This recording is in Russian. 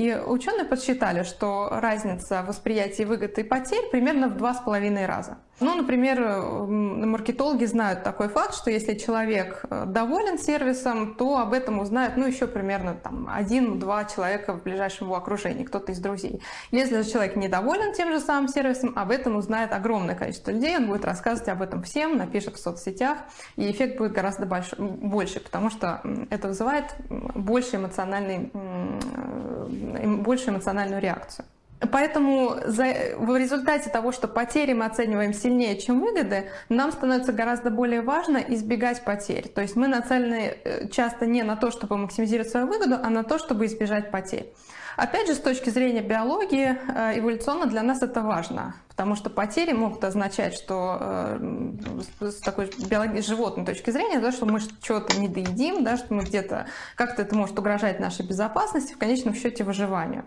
И ученые подсчитали, что разница восприятия выгод и потерь примерно в два с половиной раза. Ну, например, маркетологи знают такой факт, что если человек э, доволен сервисом, то об этом узнает, ну, еще примерно там один-два человека в ближайшем его окружении, кто-то из друзей. Если же человек недоволен тем же самым сервисом, об этом узнает огромное количество людей, он будет рассказывать об этом всем, напишет в соцсетях, и эффект будет гораздо больше, потому что это вызывает больше эмоциональный большую эмоциональную реакцию. Поэтому за, в результате того, что потери мы оцениваем сильнее, чем выгоды, нам становится гораздо более важно избегать потерь. То есть мы нацелены э, часто не на то, чтобы максимизировать свою выгоду, а на то, чтобы избежать потерь. Опять же, с точки зрения биологии, э, эволюционно для нас это важно, потому что потери могут означать, что э, с такой биологической животной точки зрения, да, что мы что-то не доедим, да, что мы где-то как-то это может угрожать нашей безопасности, в конечном счете выживанию.